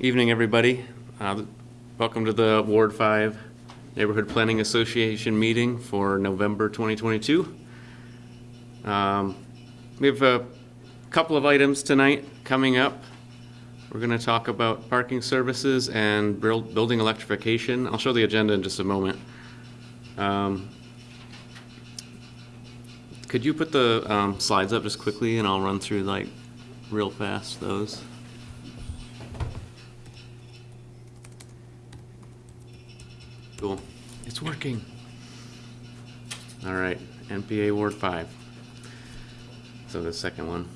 Evening, everybody. Uh, Welcome to the Ward 5 Neighborhood Planning Association meeting for November 2022. Um, We have a couple of items tonight coming up. We're going to talk about parking services and buil- building electrification. I'll show the agenda in just a moment. Um, Could you put the um, slides up just quickly and I'll run through like real fast those? Cool. It's working. All right, NPA Ward 5. So the second one.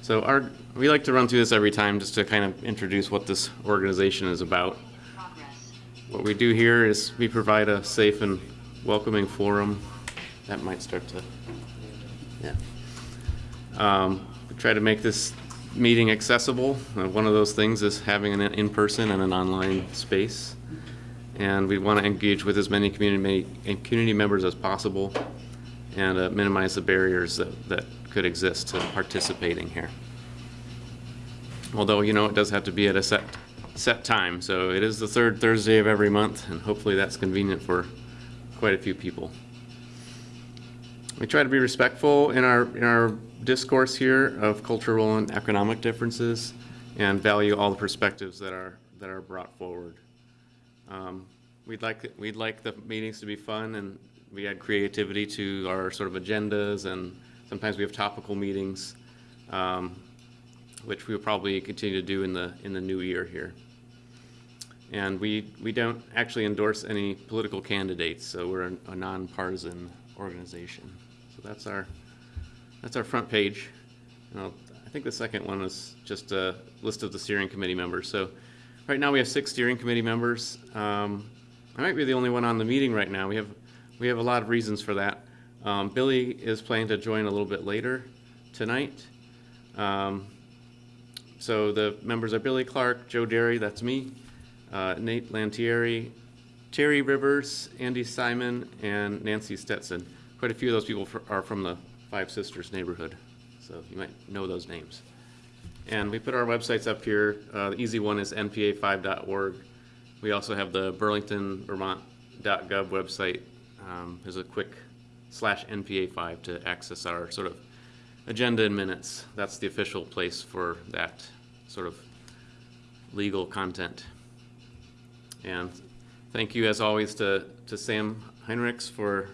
So our, we like to run through this every time just to kind of introduce what this organization is about. What we do here is we provide a safe and welcoming forum. That might start to, yeah. Um, we try to make this meeting accessible. Uh, one of those things is having an in-person and an online space. And we want to engage with as many community, community members as possible and uh, minimize the barriers that, that could exist to participating here. Although, you know, it does have to be at a set, set time. So it is the third Thursday of every month, and hopefully that's convenient for quite a few people. We try to be respectful in our, in our discourse here of cultural and economic differences and value all the perspectives that are, that are brought forward. Um, We'd like, we'd like the meetings to be fun and we add creativity to our sort of agendas and sometimes we have topical meetings, um, which we'll probably continue to do in the, in the new year here. And we, we don't actually endorse any political candidates, so we're a a nonpartisan organization. So that's our, that's our front page. And I'll, I think the second one is just a list of the steering committee members. So right now we have six steering committee members. Um, I might be the only one on the meeting right now. We have, we have a lot of reasons for that. Um, Billy is planning to join a little bit later tonight. Um, so the members are Billy Clark, Joe Derry, that's me, uh, Nate Lantieri, Terry Rivers, Andy Simon, and Nancy Stetson. Quite a few of those people fr- are from the Five Sisters neighborhood, so you might know those names. And we put our websites up here. Uh, the easy one is npa5.org. We also have the Burlington Vermont.gov website. Um, there's a quick slash NPA5 to access our sort of agenda and minutes. That's the official place for that sort of legal content. And thank you, as always, to, to Sam Heinrichs for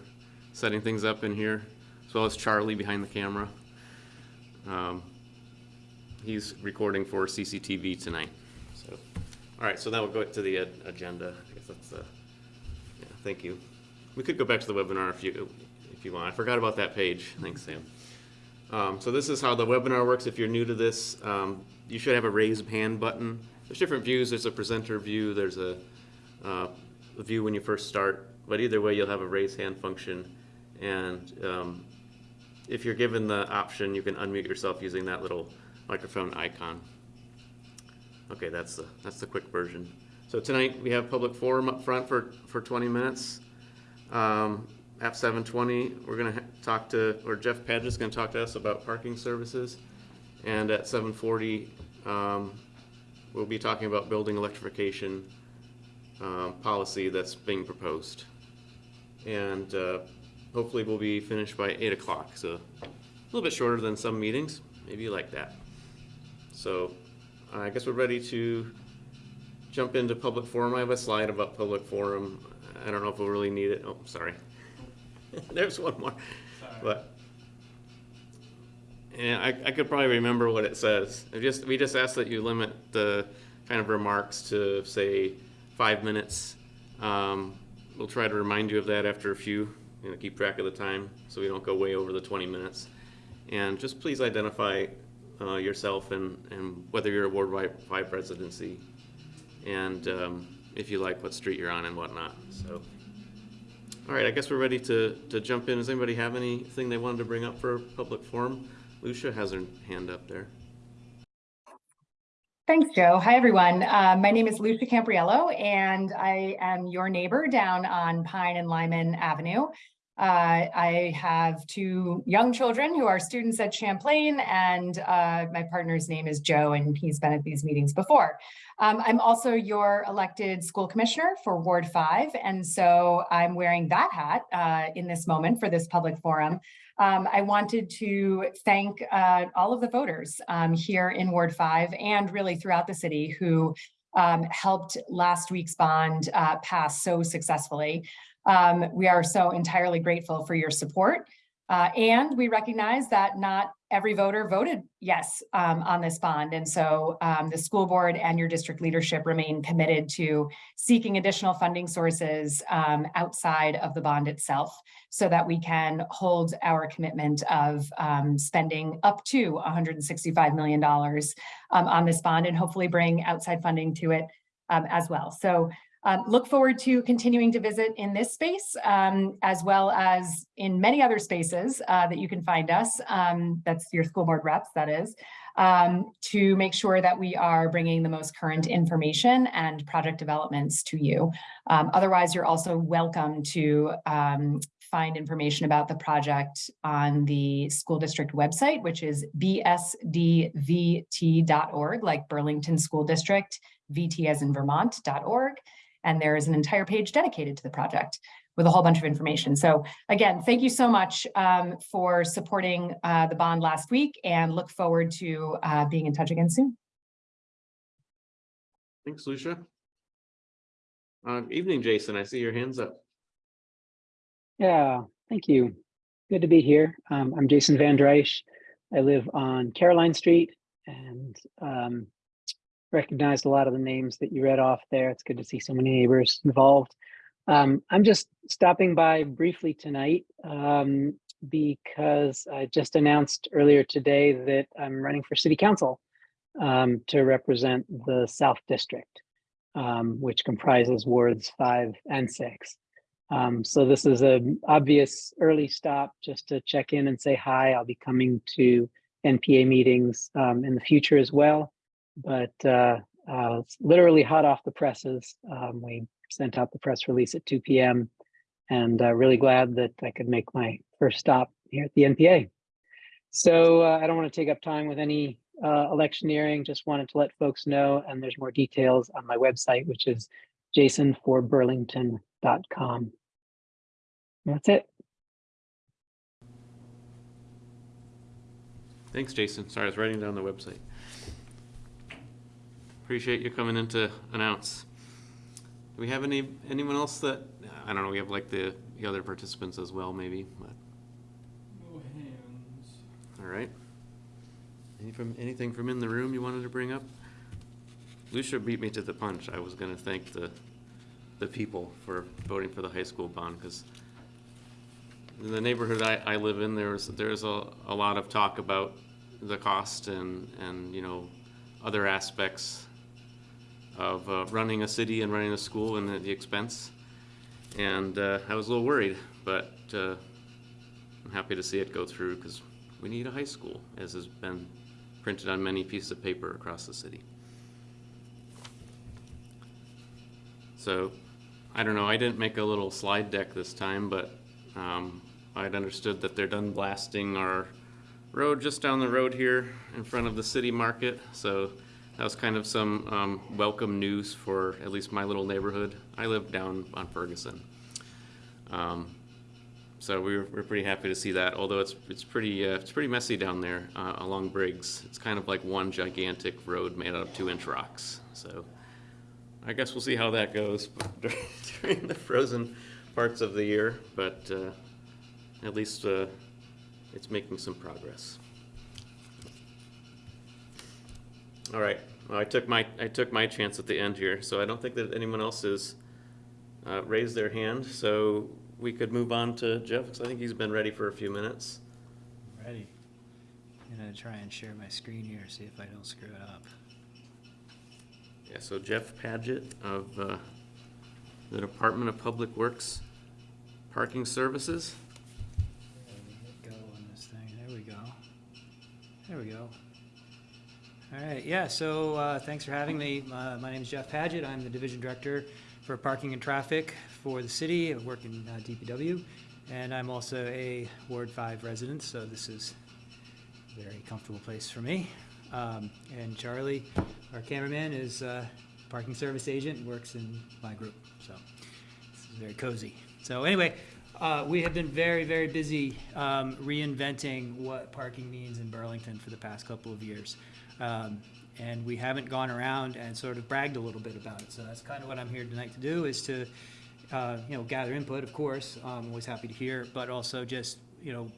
setting things up in here, as well as Charlie behind the camera. Um, he's recording for CCTV tonight. All right, so now we'll go to the uh, agenda. I guess that's, uh, yeah, thank you. We could go back to the webinar if you, if you want. I forgot about that page. Thanks, Sam. Um, so this is how the webinar works. If you're new to this, um, you should have a raise hand button. There's different views. There's a presenter view. There's a, uh, view when you first start. But either way, you'll have a raise hand function. And um, if you're given the option, you can unmute yourself using that little microphone icon. Okay, that's the, that's the quick version. So tonight, we have public forum up front for, for 20 minutes. Um, At 7:20, we're gonna talk to, or Jeff Padgett's is gonna talk to us about parking services. And at 7:40, um, we'll be talking about building electrification um, policy that's being proposed. And uh, hopefully we'll be finished by 8 o'clock, so a little bit shorter than some meetings. Maybe you like that. So I guess we're ready to jump into public forum. I have a slide about public forum. I don't know if we'll really need it. Oh, sorry. There's one more. But, and I, I could probably remember what it says. Just, we just ask that you limit the kind of remarks to, say, five minutes. Um, we'll try to remind you of that after a few, you know, keep track of the time so we don't go way over the 20 minutes. And just please identify uh, yourself and, and whether you're a Ward Wi- Five residency and um, if you like what street you're on and whatnot. So, all right, I guess we're ready to, to jump in. Does anybody have anything they wanted to bring up for public forum? Lucia has her hand up there. Thanks, Joe. Hi, everyone. Uh, my name is Lucia Campriello, and I am your neighbor down on Pine and Lyman Avenue. Uh, I have two young children who are students at Champlain, and uh, my partner's name is Joe, and he's been at these meetings before. Um, I'm also your elected school commissioner for Ward 5, and so I'm wearing that hat uh, in this moment for this public forum. Um, I wanted to thank uh, all of the voters um, here in Ward 5 and really throughout the city who um, helped last week's bond uh, pass so successfully. Um, we are so entirely grateful for your support. Uh, and we recognize that not every voter voted yes um, on this bond. And so um, the school board and your district leadership remain committed to seeking additional funding sources um, outside of the bond itself so that we can hold our commitment of um, spending up to $165 million um, on this bond and hopefully bring outside funding to it um, as well. So um, look forward to continuing to visit in this space, um, as well as in many other spaces uh, that you can find us. Um, that's your school board reps, that is, um, to make sure that we are bringing the most current information and project developments to you. Um, otherwise, you're also welcome to um, find information about the project on the school district website, which is bsdvt.org, like Burlington School District, VT as in Vermont.org and there is an entire page dedicated to the project with a whole bunch of information. So again, thank you so much um, for supporting uh, the bond last week and look forward to uh, being in touch again soon. Thanks, Lucia. Uh, evening, Jason. I see your hands up. Yeah, thank you. Good to be here. Um, I'm Jason Van Driesche. I live on Caroline Street and um, recognized a lot of the names that you read off there. It's good to see so many neighbors involved. Um, I'm just stopping by briefly tonight um, because I just announced earlier today that I'm running for city council um, to represent the South District, um, which comprises wards five and six. Um, so this is an obvious early stop just to check in and say hi. I'll be coming to NPA meetings um, in the future as well but uh, uh, literally hot off the presses. Um, we sent out the press release at 2 p.m. and uh, really glad that I could make my first stop here at the NPA. So uh, I don't want to take up time with any uh, electioneering, just wanted to let folks know, and there's more details on my website, which is jasonforburlington.com. That's it. Thanks, Jason. Sorry, I was writing down the website. Appreciate you coming in to announce. Do we have any, anyone else that, I don't know, we have like the, the other participants as well, maybe, but, No hands. all right. Any from, anything from in the room you wanted to bring up? Lucia beat me to the punch. I was gonna thank the, the people for voting for the high school bond, because in the neighborhood I, I live in, there's, there's a, a lot of talk about the cost and, and, you know, other aspects of uh, running a city and running a school and the, the expense. And uh, I was a little worried, but uh, I'm happy to see it go through because we need a high school, as has been printed on many pieces of paper across the city. So, I don't know, I didn't make a little slide deck this time, but um, I'd understood that they're done blasting our road just down the road here in front of the city market. So that was kind of some um, welcome news for at least my little neighborhood. I live down on Ferguson. Um, so we were, we pretty happy to see that, although it's, it's pretty, uh, it's pretty messy down there uh, along Briggs. It's kind of like one gigantic road made out of two inch rocks. So I guess we'll see how that goes during the frozen parts of the year, but uh, at least uh, it's making some progress. All right, well, I took my, I took my chance at the end here, so I don't think that anyone else has uh, raised their hand, so we could move on to Jeff, because I think he's been ready for a few minutes. Ready. I'm gonna try and share my screen here, see if I don't screw it up. Yeah, so Jeff Paget of uh, the Department of Public Works Parking Services. There we go on this thing, there we go. There we go. All right, yeah, so uh, thanks for having me. Uh, my name is Jeff Paget. I'm the Division Director for Parking and Traffic for the city. I work in uh, DPW. And I'm also a Ward 5 resident, so this is a very comfortable place for me. Um, And Charlie, our cameraman, is a parking service agent, works in my group, so this is very cozy. So anyway, uh, we have been very, very busy um, reinventing what parking means in Burlington for the past couple of years. Um, And we haven't gone around and sort of bragged a little bit about it. So that's kind of what I'm here tonight to do, is to, uh, you know, gather input, of course. I'm always happy to hear, but also just, you know,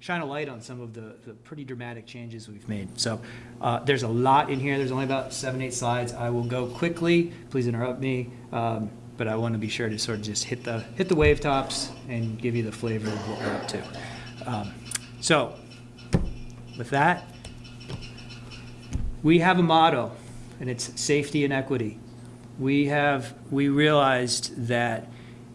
shine a light on some of the, the pretty dramatic changes we've made. So uh, there's a lot in here. There's only about seven, eight slides. I will go quickly. Please interrupt me. Um, but I want to be sure to sort of just hit the hit the wave tops and give you the flavor of what we're up to. Um, so with that, we have a motto, and it's safety and equity. We have we realized that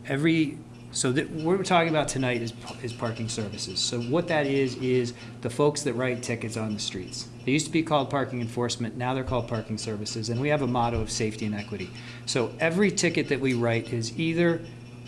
every so that what we're talking about tonight is, is parking services. So what that is, is the folks that write tickets on the streets. They used to be called parking enforcement, now they're called parking services, and we have a motto of safety and equity. So every ticket that we write is either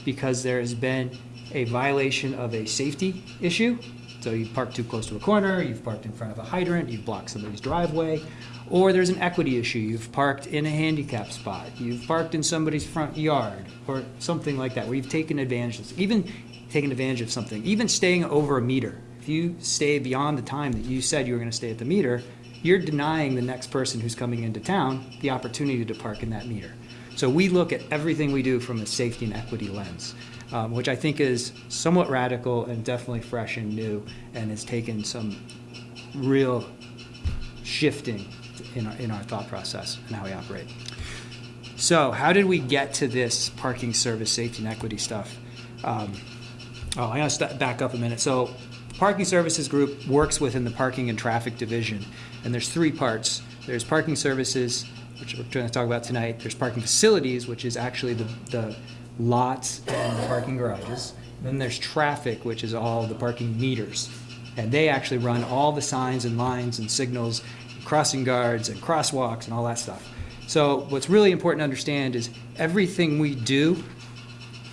because there has been a violation of a safety issue, so you've parked too close to a corner, you've parked in front of a hydrant, you've blocked somebody's driveway, or there's an equity issue, you've parked in a handicap spot, you've parked in somebody's front yard, or something like that, where you've taken advantage of, even taken advantage of something, even staying over a meter. If you stay beyond the time that you said you were gonna stay at the meter, you're denying the next person who's coming into town the opportunity to park in that meter. So we look at everything we do from a safety and equity lens, um, which I think is somewhat radical and definitely fresh and new, and has taken some real shifting in our, in our thought process and how we operate. So how did we get to this parking service safety and equity stuff? Um, oh, I gotta step back up a minute. So Parking Services Group works within the Parking and Traffic Division, and there's three parts. There's parking services, which we're going to talk about tonight. There's parking facilities, which is actually the, the lots and the parking garages. Then there's traffic, which is all the parking meters. And they actually run all the signs and lines and signals, crossing guards and crosswalks and all that stuff. So what's really important to understand is everything we do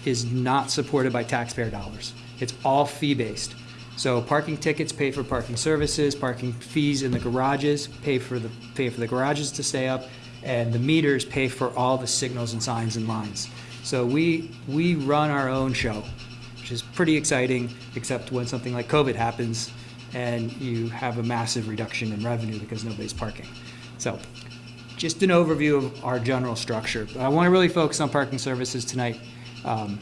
is not supported by taxpayer dollars. It's all fee-based. So parking tickets pay for parking services, parking fees in the garages pay for the, pay for the garages to stay up, and the meters pay for all the signals and signs and lines. So we, we run our own show, which is pretty exciting, except when something like COVID happens and you have a massive reduction in revenue because nobody's parking. So just an overview of our general structure. But I want to really focus on parking services tonight um,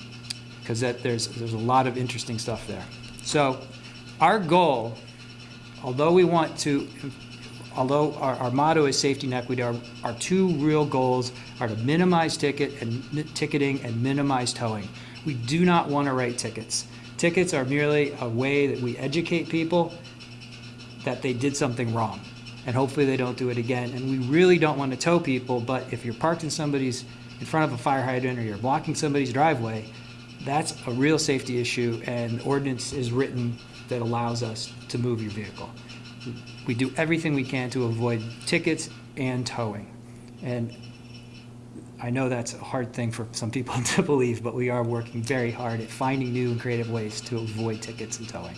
because that there's there's a lot of interesting stuff there. So our goal, although we want to, although our, our motto is safety and equity, our, our two real goals are to minimize ticket and ticketing and minimize towing. We do not want to write tickets. Tickets are merely a way that we educate people that they did something wrong. And hopefully they don't do it again. And we really don't want to tow people, but if you're parked in somebody's, in front of a fire hydrant or you're blocking somebody's driveway, that's a real safety issue and ordinance is written that allows us to move your vehicle. We do everything we can to avoid tickets and towing. And I know that's a hard thing for some people to believe, but we are working very hard at finding new and creative ways to avoid tickets and towing.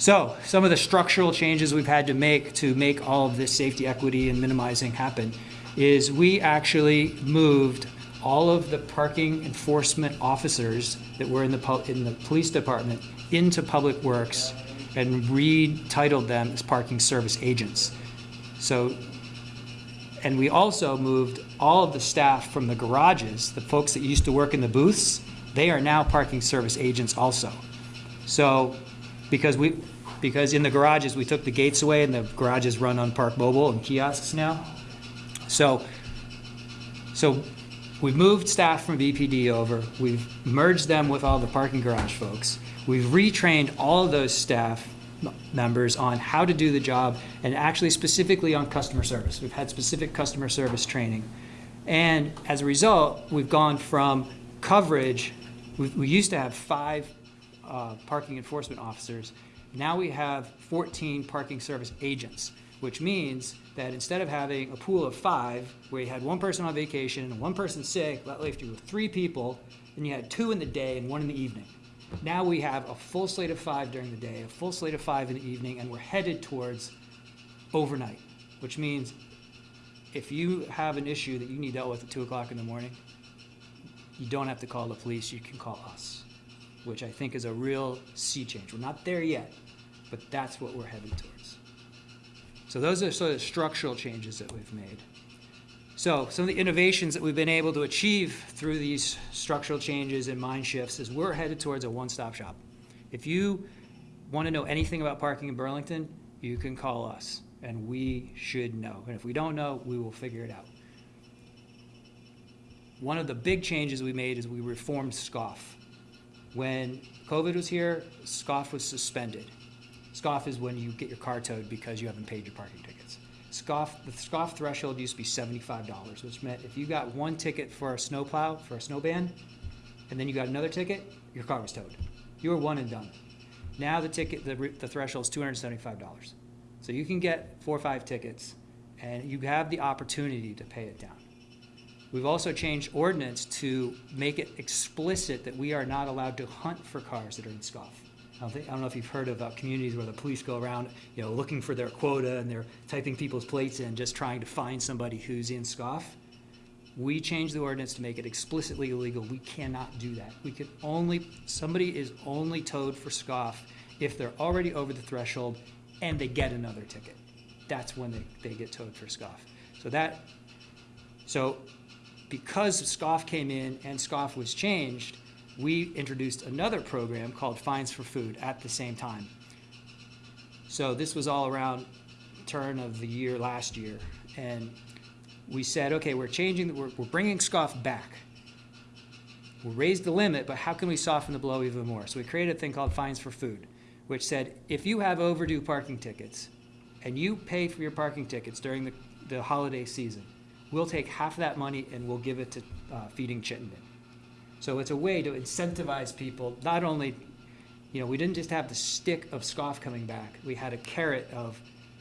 So, some of the structural changes we've had to make to make all of this safety, equity, and minimizing happen is we actually moved all of the parking enforcement officers that were in the, in the police department into Public Works and retitled them as parking service agents. So and we also moved all of the staff from the garages, the folks that used to work in the booths, they are now parking service agents also. So, because we, because in the garages, we took the gates away and the garages run on Park Mobile and kiosks now. So, so we've moved staff from BPD over, we've merged them with all the parking garage folks. We've retrained all of those staff members on how to do the job and actually specifically on customer service. We've had specific customer service training. And as a result, we've gone from coverage, we, used to have five uh, parking enforcement officers. Now we have 14 parking service agents, which means that instead of having a pool of five, where you had one person on vacation and one person sick, that left you with three people, and you had two in the day and one in the evening. Now we have a full slate of five during the day, a full slate of five in the evening, and we're headed towards overnight, which means if you have an issue that you need dealt with at two o'clock in the morning, you don't have to call the police, you can call us, which I think is a real sea change. We're not there yet, but that's what we're headed towards. So those are sort of structural changes that we've made. So some of the innovations that we've been able to achieve through these structural changes and mind shifts is we're headed towards a one-stop shop. If you want to know anything about parking in Burlington, you can call us, and we should know. And if we don't know, we will figure it out. One of the big changes we made is we reformed SCOFF. When COVID was here, SCOFF was suspended. SCOFF is when you get your car towed because you haven't paid your parking tickets. SCOFF, the SCOFF threshold used to be seventy-five dollars, which meant if you got one ticket for a snowplow, for a snow ban, and then you got another ticket, your car was towed. You were one and done. Now the ticket, the, the threshold is two hundred and seventy-five dollars. So you can get four or five tickets, and you have the opportunity to pay it down. We've also changed ordinance to make it explicit that we are not allowed to hunt for cars that are in SCOFF. I don't think, I don't know if you've heard of uh, communities where the police go around, you know, looking for their quota and they're typing people's plates in, just trying to find somebody who's in SCOFF. We changed the ordinance to make it explicitly illegal. We cannot do that. We can only, somebody is only towed for SCOFF if they're already over the threshold and they get another ticket. That's when they, they get towed for SCOFF. So that, so because SCOFF came in and SCOFF was changed, we introduced another program called Fines for Food at the same time. So this was all around turn of the year last year. And we said, okay, we're changing, we're, we're bringing SCOFF back. We raised the limit, but how can we soften the blow even more? So we created a thing called Fines for Food, which said if you have overdue parking tickets and you pay for your parking tickets during the, the holiday season, we'll take half of that money and we'll give it to uh, Feeding Chittenden. So it's a way to incentivize people, not only, you know, we didn't just have the stick of scoff coming back, we had a carrot of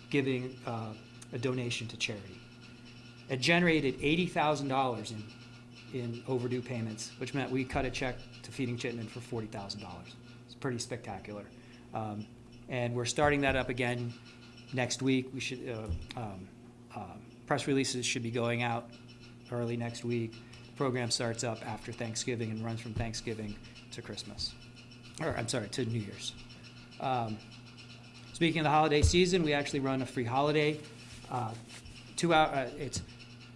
giving uh, a donation to charity. It generated $80,000 in, in overdue payments, which meant we cut a check to Feeding Chittenden for $40,000. It's pretty spectacular. Um, and we're starting that up again next week. We should, uh, um, um, press releases should be going out early next week. Program starts up after Thanksgiving and runs from Thanksgiving to Christmas. Or, I'm sorry, to New Year's. Um, Speaking of the holiday season, we actually run a free holiday. Uh, Two hour, uh, it's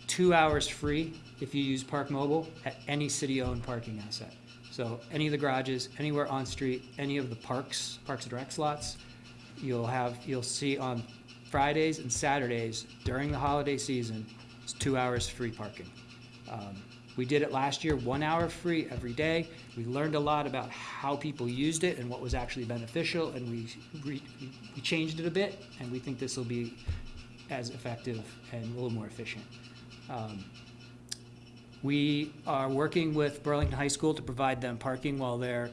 two hours free if you use Park Mobile at any city-owned parking asset. So any of the garages, anywhere on street, any of the parks, Parks and Rec slots, you'll have, you'll see on Fridays and Saturdays during the holiday season, it's two hours free parking. Um, We did it last year, one hour free every day. We learned a lot about how people used it and what was actually beneficial, and we, we changed it a bit, and we think this will be as effective and a little more efficient. Um, We are working with Burlington High School to provide them parking while they're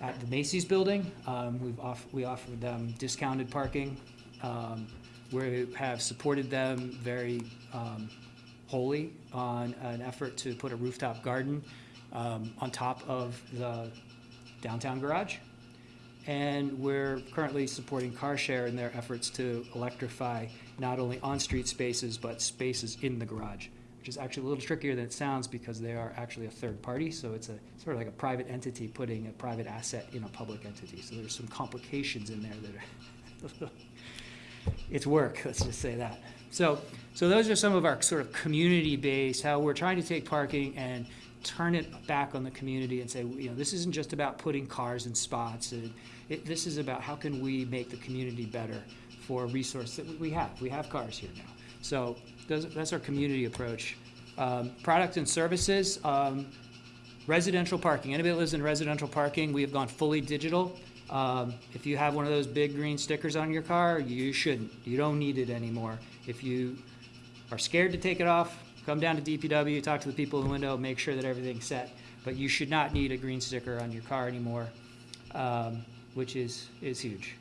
at the Macy's building. Um, We've off, we offered them discounted parking. Um, We have supported them very um, wholly on an effort to put a rooftop garden um, on top of the downtown garage. And we're currently supporting CarShare in their efforts to electrify not only on-street spaces, but spaces in the garage, which is actually a little trickier than it sounds because they are actually a third party. So it's a sort of like a private entity putting a private asset in a public entity. So there's some complications in there that are, it's work, let's just say that. So, so those are some of our sort of community-based, how we're trying to take parking and turn it back on the community and say, you know, this isn't just about putting cars in spots. And it, this is about how can we make the community better for a resource that we- have. We have cars here now. So those, that's our community approach. Um, product and services, um, residential parking. Anybody that lives in residential parking, we have gone fully digital. Um, if you have one of those big green stickers on your car, you shouldn't. You don't need it anymore. If you are scared to take it off, come down to DPW, talk to the people in the window, make sure that everything's set. But you should not need a green sticker on your car anymore, um, which is, is huge.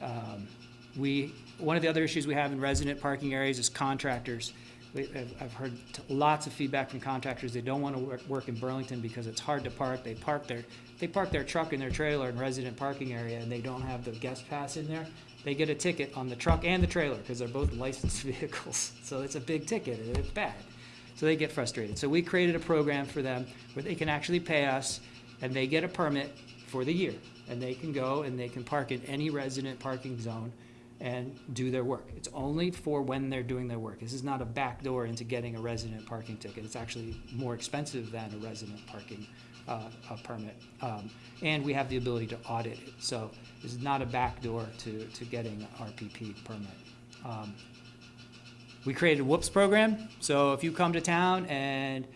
Um, we, one of the other issues we have in resident parking areas is contractors. we, I've, heard lots of feedback from contractors. They don't want to work, work in Burlington because it's hard to park. They park their, they park their truck in their trailer in resident parking area and they don't have the guest pass in there. They get a ticket on the truck and the trailer because they're both licensed vehicles. So it's a big ticket and it's bad. So they get frustrated. So we created a program for them where they can actually pay us and they get a permit for the year. And they can go and they can park in any resident parking zone and do their work. It's only for when they're doing their work. This is not a backdoor into getting a resident parking ticket. It's actually more expensive than a resident parking uh, a permit. Um, And we have the ability to audit it. So this is not a backdoor to, to getting RPP permit. Um, we created a whoops program. So if you come to town and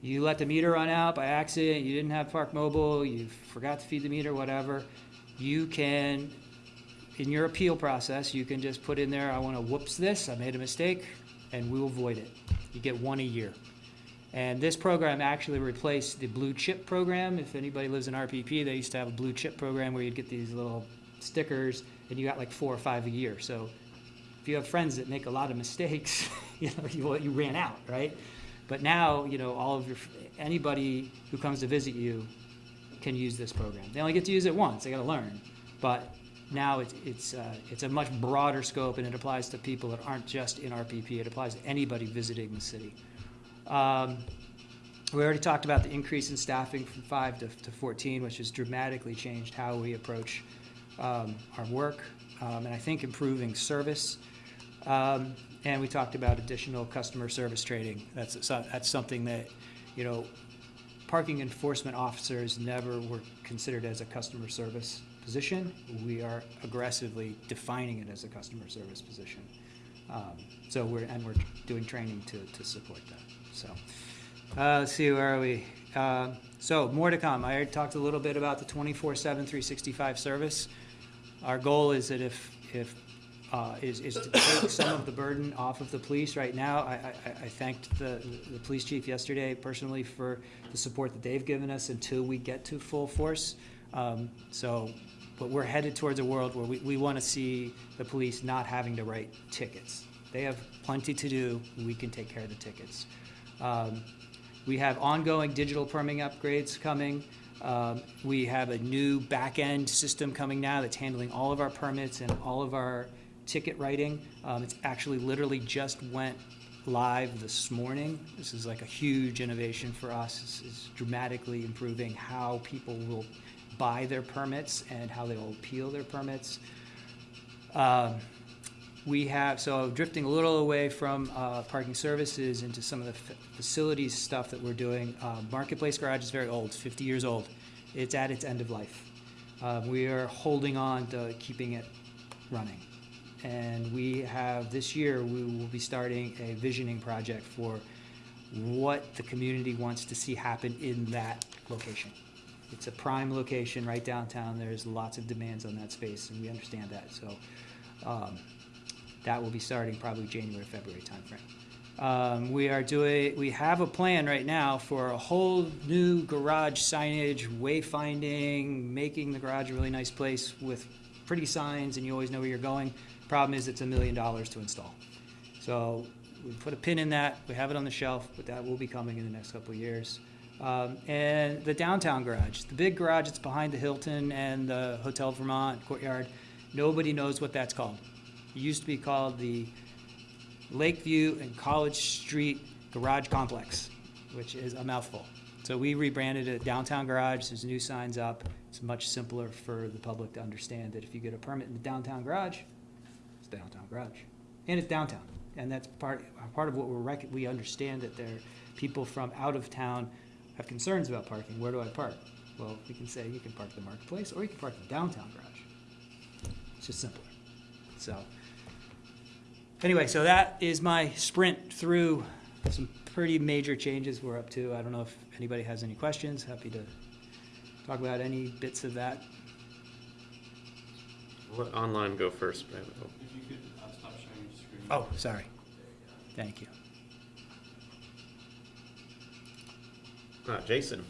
you let the meter run out by accident, you didn't have Park Mobile, you forgot to feed the meter, whatever, you can, in your appeal process, you can just put in there, I want to whoops this, I made a mistake, and we will void it. You get one a year. And this program actually replaced the blue chip program. If anybody lives in RPP, they used to have a blue chip program where you'd get these little stickers and you got like four or five a year. So if you have friends that make a lot of mistakes, you know, you, you ran out, right? But now, you know, all of your, anybody who comes to visit you can use this program. They only get to use it once, they gotta learn. But now it's, it's, uh, it's a much broader scope and it applies to people that aren't just in RPP, it applies to anybody visiting the city. Um, we already talked about the increase in staffing from five to, to fourteen, which has dramatically changed how we approach, um, our work, um, and I think improving service. Um, and we talked about additional customer service training. That's, that's something that, you know, parking enforcement officers never were considered as a customer service position. We are aggressively defining it as a customer service position. Um, So we're, and we're doing training to, to support that, so. Uh, let's see, where are we? Uh, So more to come. I talked a little bit about the 24/7, 365 service. Our goal is that if, if, uh, is, is to take some of the burden off of the police right now. I, I, I thanked the, the police chief yesterday personally for the support that they've given us until we get to full force. Um, so, but we're headed towards a world where we, we want to see the police not having to write tickets. They have plenty to do, we can take care of the tickets. Um, we have ongoing digital permitting upgrades coming. Um, We have a new back-end system coming now that's handling all of our permits and all of our ticket writing. Um, It's actually literally just went live this morning. This is like a huge innovation for us. It's- dramatically improving how people will buy their permits and how they will appeal their permits. Um, we have, so drifting a little away from uh, parking services into some of the fa- facilities stuff that we're doing. Uh, Marketplace Garage is very old, 50 years old. It's at its end of life. Uh, We are holding on to keeping it running. And we have, this year, we will be starting a visioning project for what the community wants to see happen in that location. It's a prime location right downtown. There's lots of demands on that space, and we understand that. So um, that will be starting probably January, February timeframe. Um, we are doing, we have a plan right now for a whole new garage signage, wayfinding, making the garage a really nice place with pretty signs and you always know where you're going. Problem is, it's a million dollars to install. So we put a pin in that, we have it on the shelf, but that will be coming in the next couple of years. Um, and the downtown garage, the big garage that's behind the Hilton and the Hotel Vermont Courtyard, nobody knows what that's called. It used to be called the Lakeview and College Street Garage Complex, which is a mouthful. So we rebranded it Downtown Garage, there's new signs up. It's much simpler for the public to understand that if you get a permit in the downtown garage, it's downtown garage. And it's downtown. And that's part, part of what we're, we understand that there, are people from out of town have concerns about parking. Where do I park? Well, we can say you can park the marketplace or you can park the downtown garage. It's just simpler. So, anyway, so that is my sprint through some pretty major changes we're up to. I don't know if anybody has any questions. Happy to talk about any bits of that. Let online go first. Brad. If you could uh, stop sharing your screen. Oh, sorry. Thank you. Uh, Jason.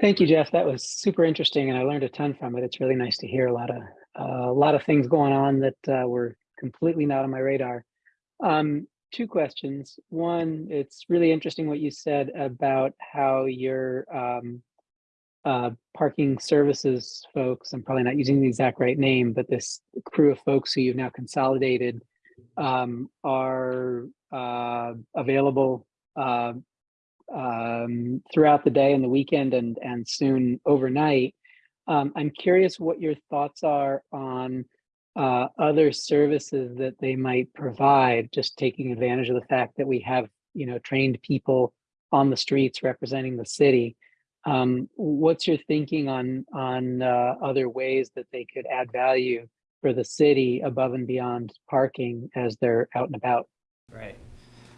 Thank you, Jeff. That was super interesting, and I learned a ton from it. It's really nice to hear a lot of uh, a lot of things going on that uh, were completely not on my radar. Um, two questions. One, it's really interesting what you said about how your um, uh, parking services folks, I'm probably not using the exact right name, but this crew of folks who you've now consolidated um, are uh, available uh, um, throughout the day and the weekend and, and soon overnight. Um, I'm curious what your thoughts are on uh, other services that they might provide, just taking advantage of the fact that we have, you know, trained people on the streets representing the city. Um, what's your thinking on on uh, other ways that they could add value for the city above and beyond parking as they're out and about? Right.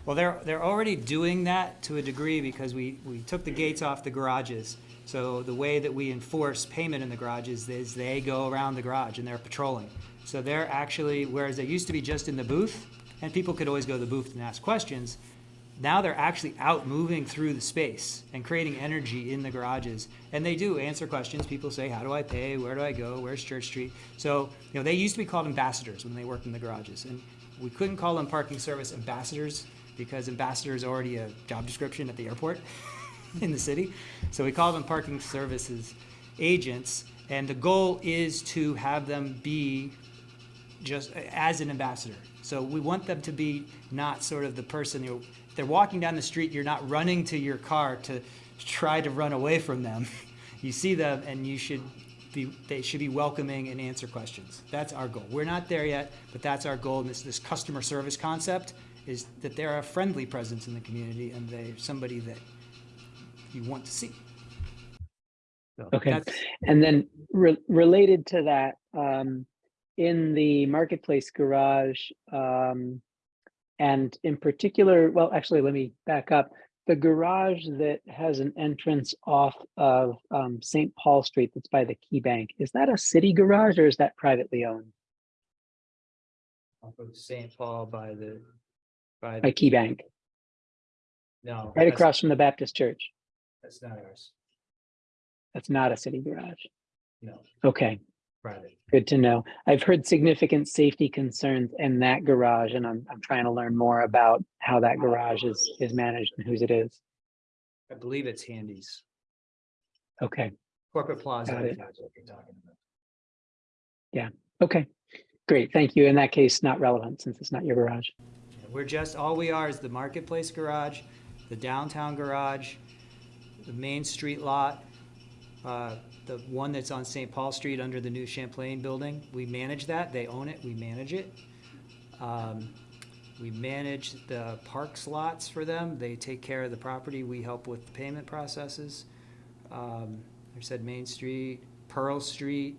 Well, they're, they're already doing that to a degree because we, we took the gates off the garages. So the way that we enforce payment in the garages is they go around the garage and they're patrolling. So they're actually, whereas they used to be just in the booth, and people could always go to the booth and ask questions, now they're actually out moving through the space and creating energy in the garages. And they do answer questions. People say, how do I pay? Where do I go? Where's Church Street? So, you know, they used to be called ambassadors when they worked in the garages. And we couldn't call them parking service ambassadors because ambassador is already a job description at the airport in the city. So we call them parking services agents. And the goal is to have them be just uh, as an ambassador. So we want them to be not sort of the person who they're walking down the street, you're not running to your car to try to run away from them. You see them and you should be they should be welcoming and answer questions. That's our goal. We're not there yet, but that's our goal. And this this customer service concept is that they're a friendly presence in the community and they're somebody that you want to see. So Okay. And then re- related to that, um, in the marketplace garage, um, and in particular, well, actually, let me back up. The garage that has an entrance off of um, St. Paul Street that's by the Key Bank, is that a city garage or is that privately owned off of St. Paul by the by by Key Bank? no Right across from the Baptist Church. That's not ours. That's not a city garage. No, Okay. private. Good to know. I've heard significant safety concerns in that garage and I'm, I'm trying to learn more about how that garage is, is managed and whose it is. I believe it's Handy's. Okay, Corporate Plaza. Got I it. think what you're talking about. Yeah. Okay, great. Thank you. In that case, not relevant since it's not your garage. We're just, all we are is the marketplace garage, the downtown garage, the main street lot, uh, the one that's on St. Paul Street under the new Champlain building. We manage that. They own it. We manage it. Um, We manage the park slots for them. They take care of the property. We help with the payment processes. Um, I said Main Street, Pearl Street,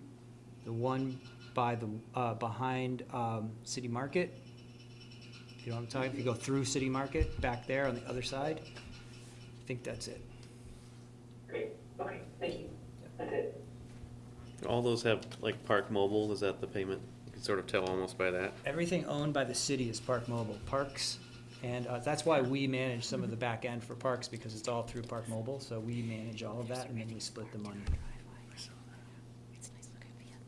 the one by the, uh, behind, um, City Market. You know what I'm talking, if you go through City Market, back there on the other side, I think that's it. Great, okay, thank you. That's it. All those have like Park Mobile, is that the payment? You can sort of tell almost by that. Everything owned by the city is Park Mobile, Parks, and, uh, that's why we manage some of the back end for Parks, because it's all through Park Mobile, so we manage all of that, and then we split the money.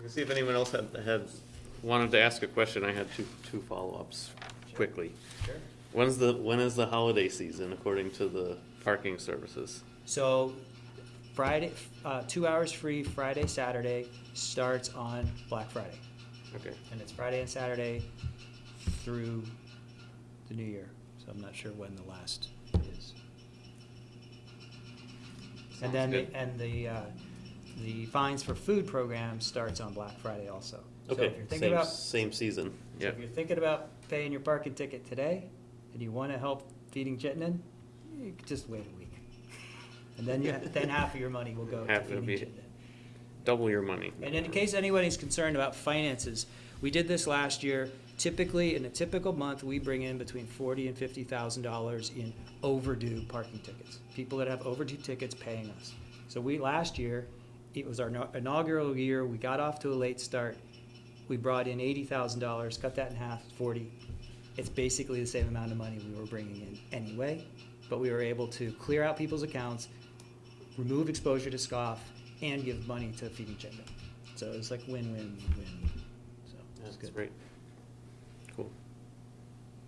Let's see if anyone else had, had, wanted to ask a question. I had two, two follow-ups quickly. Sure. When's the, when is the holiday season according to the parking services? So Friday, uh, two hours free, Friday, Saturday, starts on Black Friday. Okay. And it's Friday and Saturday through the new year, so I'm not sure when the last is. Sounds And then, the- and the, uh, the fines for food program starts on Black Friday also. So Okay, if you're thinking same, about, same season, so yeah. if you're thinking about paying your parking ticket today, and you wanna help feeding Chittenden, you could just wait a week. And then you, then half of your money will go to Half will feeding be- Chittenden. Double your money. And in case anybody's concerned about finances, we did this last year. Typically, in a typical month, we bring in between forty and fifty thousand dollars in overdue parking tickets. People that have overdue tickets paying us. So we, last year, it was our inaugural year, we got off to a late start. We brought in eighty thousand dollars, cut that in half, forty. It's basically the same amount of money we were bringing in anyway, but we were able to clear out people's accounts, remove exposure to scoff, and give money to feeding Chittenden. So it's like win-win-win. So it's That's good. great. Cool.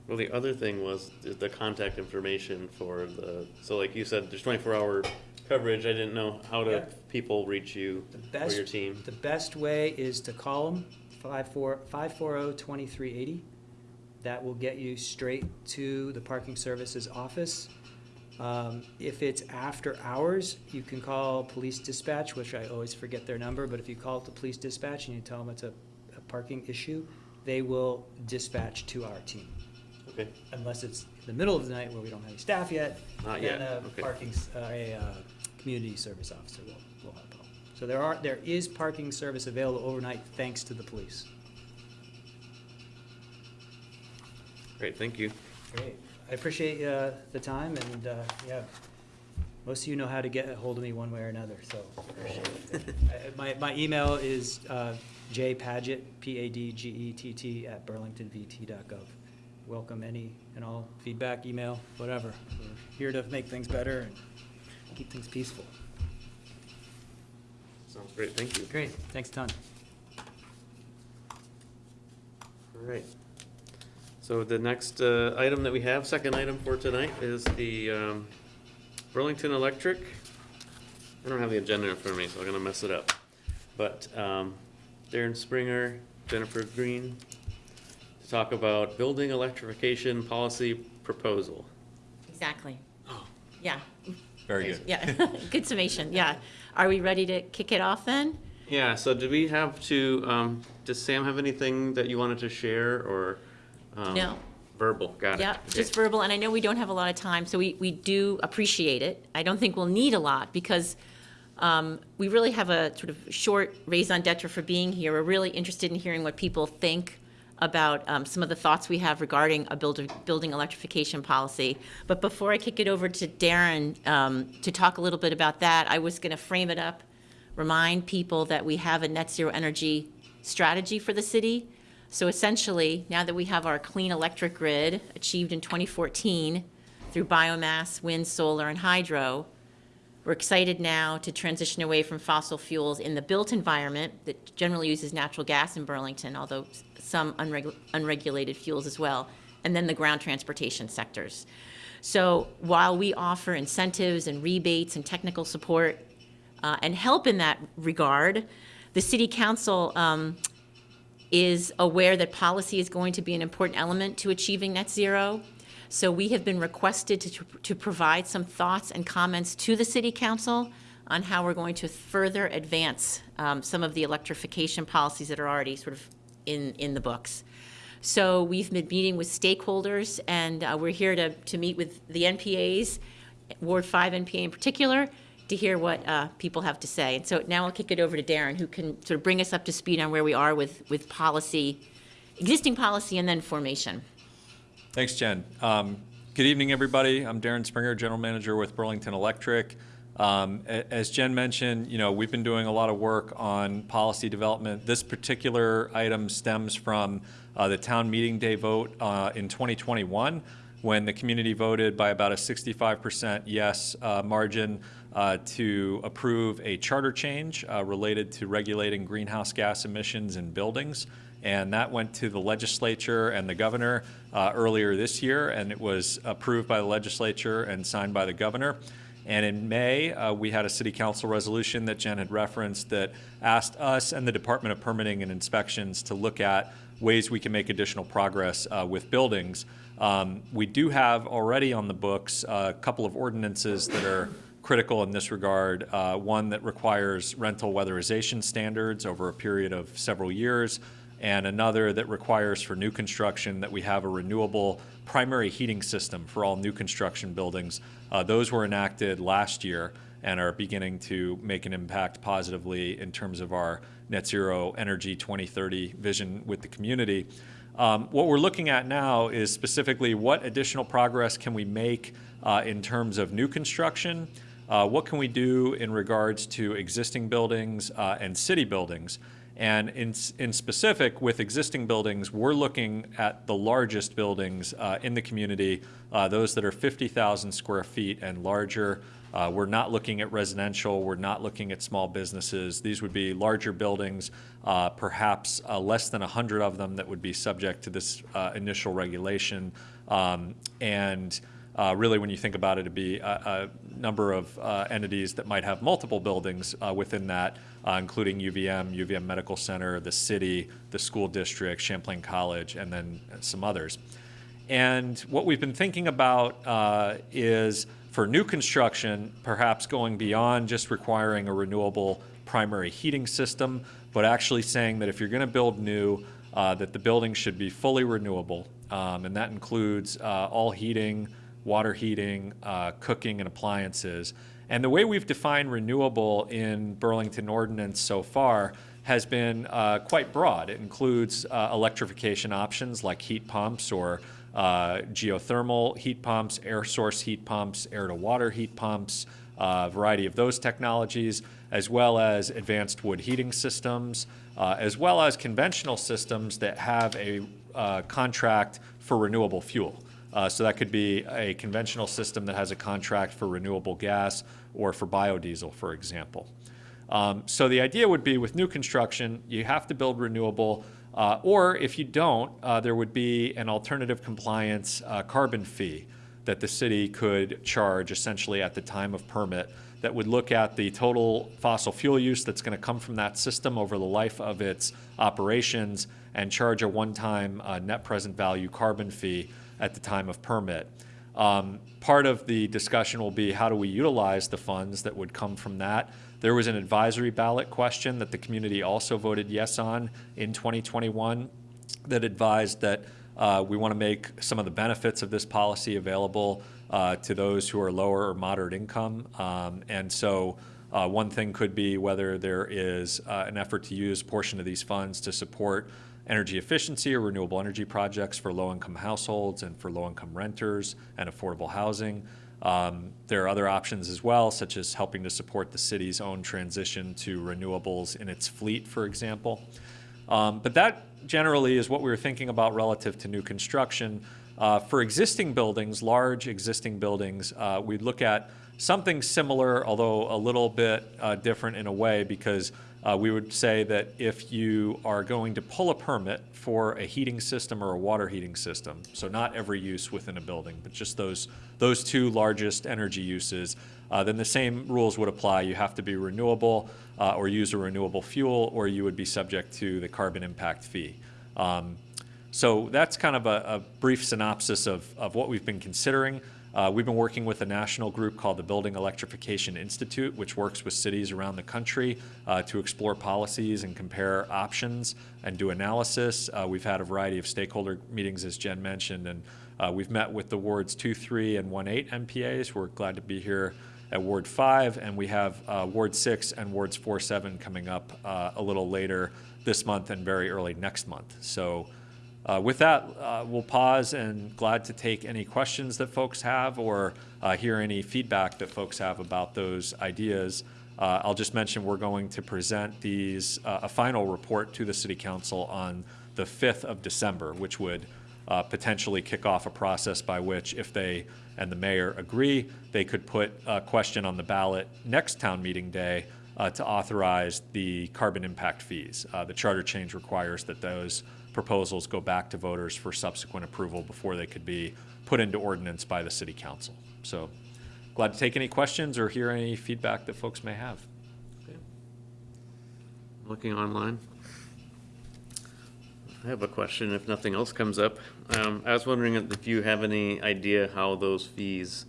Well, the other thing was the- contact information for the, so like you said, there's twenty-four hour coverage. I didn't know how Yeah. to people reach you The or your team. the best way is to call them, five four, five four oh twenty-three eighty. That will get you straight to the parking services office. Um, if it's after hours, you can call police dispatch, which I always forget their number, but if you call the police dispatch and you tell them it's a, a parking issue, they will dispatch to our team. Okay, Unless it's in the middle of the night where we don't have any staff yet. Not yet, Then a okay. parking, uh, a, uh, community service officer will, will help out. So there are, there is parking service available overnight thanks to the police. great, thank you. Great. I appreciate, uh, the time and, uh, yeah, most of you know how to get a hold of me one way or another, so. appreciate it. I- My, my email is, uh, jpadgett, P-A-D-G-E-T-T, at burlingtonvt.gov. Welcome any and all feedback, email, whatever. We're here to make things better and keep things peaceful. Sounds great, thank you. Great, thanks a ton. All right. So the next uh, item that we have, second item for tonight, is the um, Burlington Electric. I don't have the agenda in front of me, so I'm gonna mess it up. But um, Darren Springer, Jennifer Green, to talk about building electrification policy proposal. Exactly. Oh. Yeah, Very good. yeah. Good summation, yeah. Are we ready to kick it off then? Yeah, so do we have to, um, does Sam have anything that you wanted to share, or? um, No. Verbal, got it. Yeah, Okay. just verbal, and I know we don't have a lot of time, so we, we do appreciate it. I don't think we'll need a lot, because um, we really have a sort of short raison d'etre for being here. We're really interested in hearing what people think about um, some of the thoughts we have regarding a builder, building electrification policy. But before I kick it over to Darren um, to talk a little bit about that, I was going to frame it up, remind people that we have a net zero energy strategy for the city. So essentially, now that we have our clean electric grid achieved in 2014 through biomass, wind, solar, and hydro, we're excited now to transition away from fossil fuels in the built environment that generally uses natural gas in Burlington, although some unregu- unregulated fuels as well, and then the ground transportation sectors. So while we offer incentives and rebates and technical support uh, and help in that regard, the city council um, is aware that policy is going to be an important element to achieving net zero. So we have been requested to, to provide some thoughts and comments to the city council on how we're going to further advance um, some of the electrification policies that are already sort of in, in the books. So we've been meeting with stakeholders, and uh, we're here to, to meet with the NPAs, Ward 5 NPA in particular, to hear what uh, people have to say. And so now I'll kick it over to Darren, who can sort of bring us up to speed on where we are with, with policy, existing policy, and then formation. Thanks, Jen. Um, Good evening, everybody. I'm Darren Springer, General Manager with Burlington Electric. Um, As Jen mentioned, you know, we've been doing a lot of work on policy development. This particular item stems from uh, the town meeting day vote uh, in 2021, when the community voted by about a 65% yes uh, margin uh, to approve a charter change uh, related to regulating greenhouse gas emissions in buildings. And that went to the legislature and the governor uh, earlier this year, and it was approved by the legislature and signed by the governor. And in May, uh, we had a city council resolution that Jen had referenced that asked us and the Department of Permitting and Inspections to look at ways we can make additional progress uh, with buildings. Um, we do have already on the books a couple of ordinances that are critical in this regard. Uh, one that requires rental weatherization standards over a period of several years, and another that requires for new construction that we have a renewable primary heating system for all new construction buildings. Uh, those were enacted last year and are beginning to make an impact positively in terms of our net zero energy 2030 vision with the community. Um, what we're looking at now is specifically what additional progress can we make uh, in terms of new construction? Uh, what can we do in regards to existing buildings uh, and city buildings? And in, in specific, with existing buildings, we're looking at the largest buildings uh, in the community, uh, those that are 50,000 square feet and larger. Uh, We're not looking at residential, we're not looking at small businesses. These would be larger buildings, uh, perhaps uh, less than 100 of them that would be subject to this uh, initial regulation. Um, And really, when you think about it, it'd be a, a number of uh, entities that might have multiple buildings uh, within that, uh, including UVM, UVM Medical Center, the city, the school district, Champlain College, and then some others. And what we've been thinking about uh, is for new construction, perhaps going beyond just requiring a renewable primary heating system, but actually saying that if you're going to build new, uh, that the building should be fully renewable. Um, and that includes uh, all heating, water heating, uh, cooking, and appliances. And the way we've defined renewable in Burlington ordinance so far has been uh, quite broad. It includes uh, electrification options like heat pumps or uh, geothermal heat pumps, air source heat pumps, air to water heat pumps, a variety of those technologies, as well as advanced wood heating systems, uh, as well as conventional systems that have a uh, contract for renewable fuel. Uh, So that could be a conventional system that has a contract for renewable gas or for biodiesel, for example. Um, So the idea would be with new construction, you have to build renewable, uh, or if you don't, uh, there would be an alternative compliance uh, carbon fee that the city could charge essentially at the time of permit that would look at the total fossil fuel use that's going to come from that system over the life of its operations and charge a one-time uh, net present value carbon fee at the time of permit. Um, Part of the discussion will be how do we utilize the funds that would come from that? There was an advisory ballot question that the community also voted yes on in 2021 that advised that uh, we want to make some of the benefits of this policy available uh, to those who are lower or moderate income. Um, And so uh, one thing could be whether there is uh, an effort to use a portion of these funds to support energy efficiency or renewable energy projects for low-income households and for low-income renters and affordable housing. Um, There are other options as well, such as helping to support the city's own transition to renewables in its fleet, for example. Um, But that generally is what we were thinking about relative to new construction. Uh, For existing buildings, large existing buildings, uh, we'd look at something similar, although a little bit uh, different in a way, because uh, we would say that if you are going to pull a permit for a heating system or a water heating system, so not every use within a building, but just those, those two largest energy uses, uh, then the same rules would apply. You have to be renewable uh, or use a renewable fuel, or you would be subject to the carbon impact fee. Um, so that's kind of a, a brief synopsis of, of what we've been considering. Uh, we've been working with a national group called the Building Electrification Institute, which works with cities around the country uh, to explore policies and compare options and do analysis. Uh, we've had a variety of stakeholder meetings, as Jen mentioned, and uh, we've met with the wards 2, 3, and 1, 8 NPAs. We're glad to be here at Ward 5, and we have uh, Ward 6 and Wards 4, 7 coming up uh, a little later this month and very early next month. So uh, With that, uh, we'll pause and glad to take any questions that folks have or uh, hear any feedback that folks have about those ideas. Uh, I'll just mention we're going to present these, uh, a final report to the city council on the 5th of December, which would uh, potentially kick off a process by which, if they and the mayor agree, they could put a question on the ballot next town meeting day to authorize the carbon impact fees. The charter change requires that those proposals go back to voters for subsequent approval before they could be put into ordinance by the city council. So glad to take any questions or hear any feedback that folks may have. Looking online. I have a question, if nothing else comes up. Um, I was wondering if you have any idea how those fees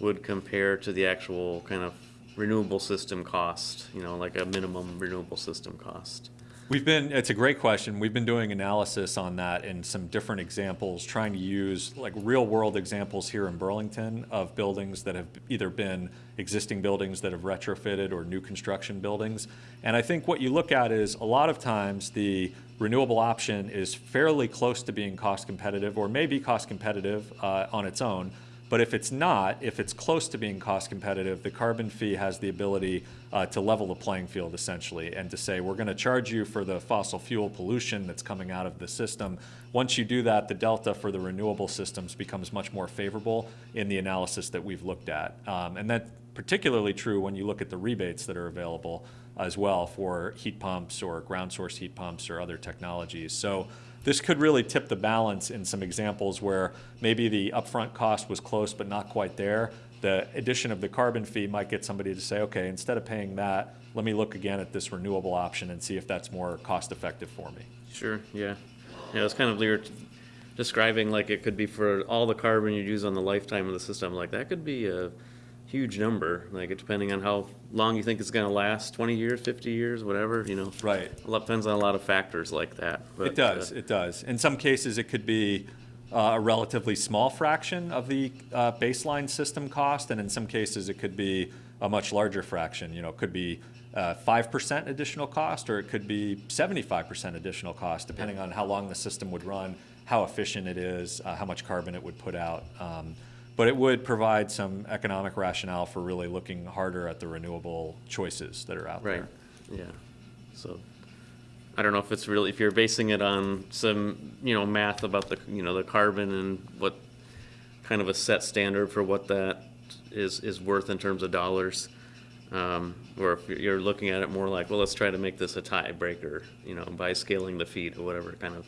would compare to the actual kind of renewable system cost, you know, like a minimum renewable system cost? We've been, it's a great question. We've been doing analysis on that in some different examples, trying to use like real world examples here in Burlington of buildings that have either been existing buildings that have retrofitted or new construction buildings. And I think what you look at is a lot of times the renewable option is fairly close to being cost competitive or maybe cost competitive uh, on its own. But if it's not, if it's close to being cost competitive, the carbon fee has the ability uh, to level the playing field essentially and to say, we're going to charge you for the fossil fuel pollution that's coming out of the system. Once you do that, the delta for the renewable systems becomes much more favorable in the analysis that we've looked at. Um, and that's particularly true when you look at the rebates that are available as well for heat pumps or ground source heat pumps or other technologies. So this could really tip the balance in some examples where maybe the upfront cost was close but not quite there. The addition of the carbon fee might get somebody to say, okay, instead of paying that, let me look again at this renewable option and see if that's more cost effective for me. Sure, yeah. Yeah, it's kind of, you're describing like it could be for all the carbon you use on the lifetime of the system, like that could be a huge number, like it depending on how long you think it's gonna last, twenty years, fifty years, whatever, you know. Right. Lot, depends on a lot of factors like that. but, It does, uh, it does. In some cases, it could be uh, a relatively small fraction of the uh, baseline system cost, and in some cases, it could be a much larger fraction. You know, it could be uh, five percent additional cost, or it could be seventy-five percent additional cost, depending on how long the system would run, how efficient it is, uh, how much carbon it would put out. Um, But it would provide some economic rationale for really looking harder at the renewable choices that are out Right, there. yeah, so, I don't know if it's really, if you're basing it on some, you know, math about the, you know, the carbon and what kind of a set standard for what that is, is worth in terms of dollars. Um, or if you're looking at it more like, well, let's try to make this a tiebreaker, you know, by scaling the feet or whatever kind of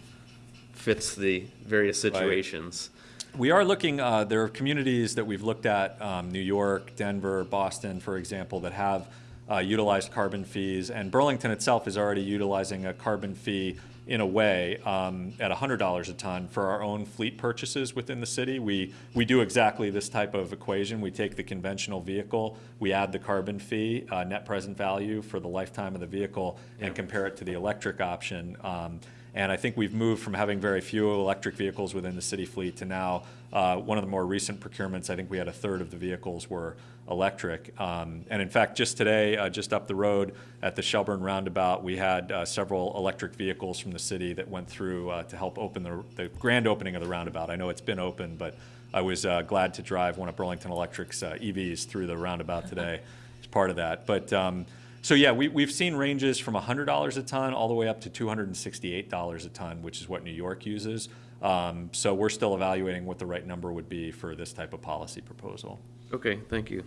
fits the various situations. We are looking, uh, there are communities that we've looked at, um, New York, Denver, Boston, for example, that have uh, utilized carbon fees, and Burlington itself is already utilizing a carbon fee in a way um, at $100 a ton for our own fleet purchases within the city. We, we do exactly this type of equation. We take the conventional vehicle, we add the carbon fee, uh, net present value for the lifetime of the vehicle, and compare it to the electric option. Um, and I think we've moved from having very few electric vehicles within the city fleet to now, uh, one of the more recent procurements, I think we had a third of the vehicles were electric. Um, and in fact, just today, uh, just up the road at the Shelburne Roundabout, we had uh, several electric vehicles from the city that went through uh, to help open the, the grand opening of the roundabout. I know it's been open, but I was uh, glad to drive one of Burlington Electric's uh, EVs through the roundabout today as part of that. But um, so yeah, we, we've seen ranges from $100 a ton all the way up to $268 a ton, which is what New York uses. Um, so we're still evaluating what the right number would be for this type of policy proposal. Okay, thank you.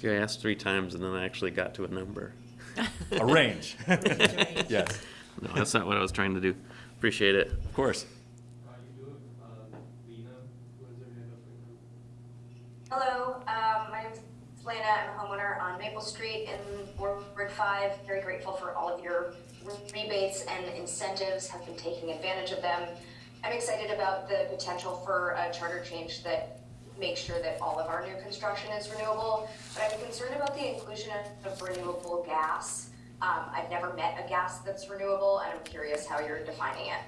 Yeah, I asked three times and then I actually got to a number. A range. Yes, No, that's not what I was trying to do. Appreciate it. of course. You do, Lena, who has their hand up right Hello, um, my name's Lena. I'm a homeowner on Maple Street in Ward Five. Very grateful for all of your rebates and incentives. Have been taking advantage of them. I'm excited about the potential for a charter change that makes sure that all of our new construction is renewable. But I'm concerned about the inclusion of renewable gas. Um, I've never met a gas that's renewable, and I'm curious how you're defining it.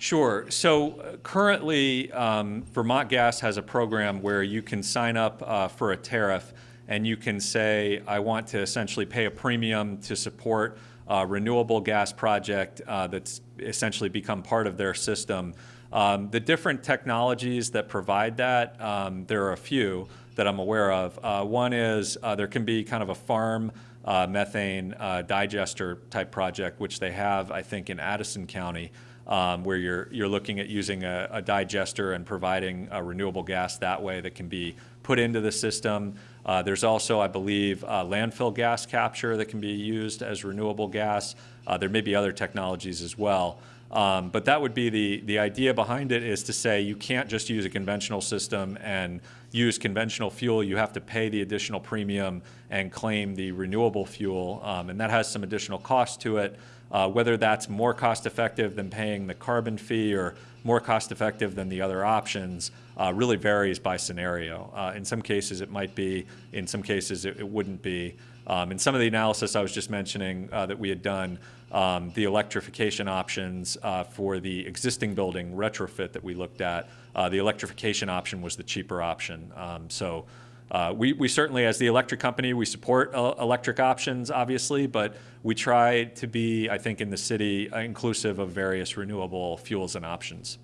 Sure. So uh, currently, um, Vermont Gas has a program where you can sign up uh, for a tariff and you can say, I want to essentially pay a premium to support a renewable gas project uh, that's essentially become part of their system. Um, the different technologies that provide that, um, there are a few that I'm aware of. Uh, one is uh, there can be kind of a farm uh, methane digester type project, which they have, I think, in Addison County um, where you're, you're looking at using a, a digester and providing a renewable gas that way that can be put into the system. Uh, there's also, I believe, uh, landfill gas capture that can be used as renewable gas. Uh, there may be other technologies as well. Um, but that would be the, the idea behind it is to say you can't just use a conventional system and use conventional fuel. You have to pay the additional premium and claim the renewable fuel. Um, and that has some additional cost to it. Uh, whether that's more cost effective than paying the carbon fee or more cost effective than the other options uh, really varies by scenario. Uh, in some cases it might be, in some cases it, it wouldn't be. Um, in some of the analysis I was just mentioning uh, that we had done, um, the electrification options uh, for the existing building retrofit that we looked at, uh, the electrification option was the cheaper option. Um, so uh, we, we certainly, as the electric company, we support uh, electric options, obviously, but we try to be, I think, in the city, uh, inclusive of various renewable fuels and options.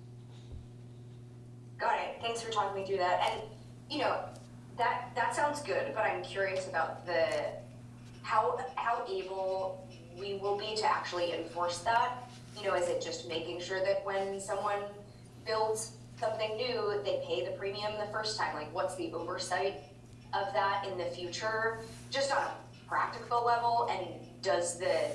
Got it. thanks for talking me through that. And, you know, that, that sounds good, but I'm curious about the, how, how able we will be to actually enforce that. You know, is it just making sure that when someone builds something new, they pay the premium the first time? Like, what's the oversight of that in the future? Just on a practical level, and does the,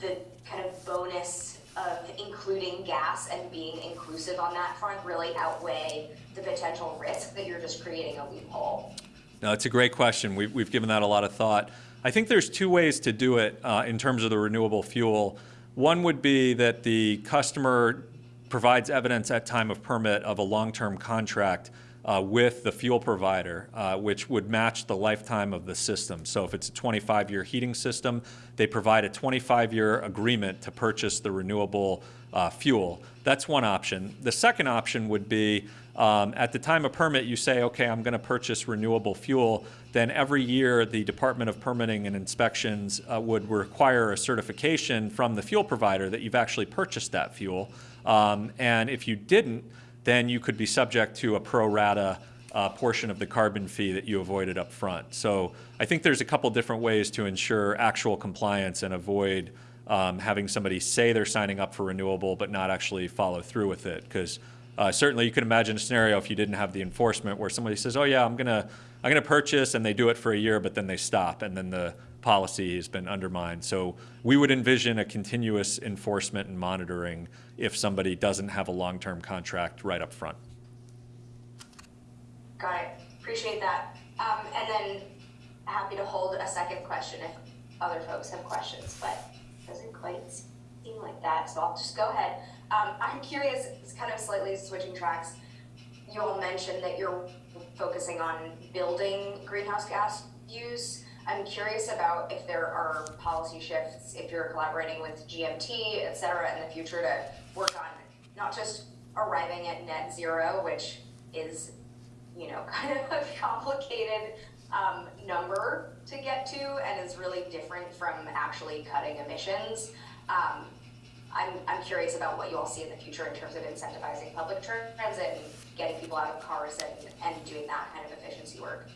the kind of bonus of including gas and being inclusive on that front really outweigh the potential risk that you're just creating a loophole? No, it's a great question. We've, we've given that a lot of thought. I think there's two ways to do it uh, in terms of the renewable fuel. One would be that the customer provides evidence at time of permit of a long-term contract uh, with the fuel provider, uh, which would match the lifetime of the system. So if it's a 25-year heating system, they provide a 25-year agreement to purchase the renewable uh, fuel. That's one option. The second option would be um, at the time of permit, you say, okay, I'm going to purchase renewable fuel. Then every year, the Department of Permitting and Inspections uh, would require a certification from the fuel provider that you've actually purchased that fuel. Um, and if you didn't, then you could be subject to a pro rata uh, portion of the carbon fee that you avoided up front. So I think there's a couple different ways to ensure actual compliance and avoid um, having somebody say they're signing up for renewable but not actually follow through with it. Because uh, certainly you can imagine a scenario if you didn't have the enforcement where somebody says, oh yeah, I'm gonna, I'm gonna purchase and they do it for a year but then they stop and then the policy has been undermined. So we would envision a continuous enforcement and monitoring if somebody doesn't have a long-term contract right up front. Got it. Appreciate that. Um, and then happy to hold a second question if other folks have questions, but it doesn't quite seem like that, so I'll just go ahead. Um, I'm curious, it's kind of slightly switching tracks. You all mentioned that you're focusing on building greenhouse gas use. I'm curious about if there are policy shifts, if you're collaborating with GMT, et cetera, in the future to work on not just arriving at net zero, which is, you know, kind of a complicated um, number to get to and is really different from actually cutting emissions. Um, I'm, I'm curious about what you all see in the future in terms of incentivizing public transit and getting people out of cars and, and doing that kind of efficiency work.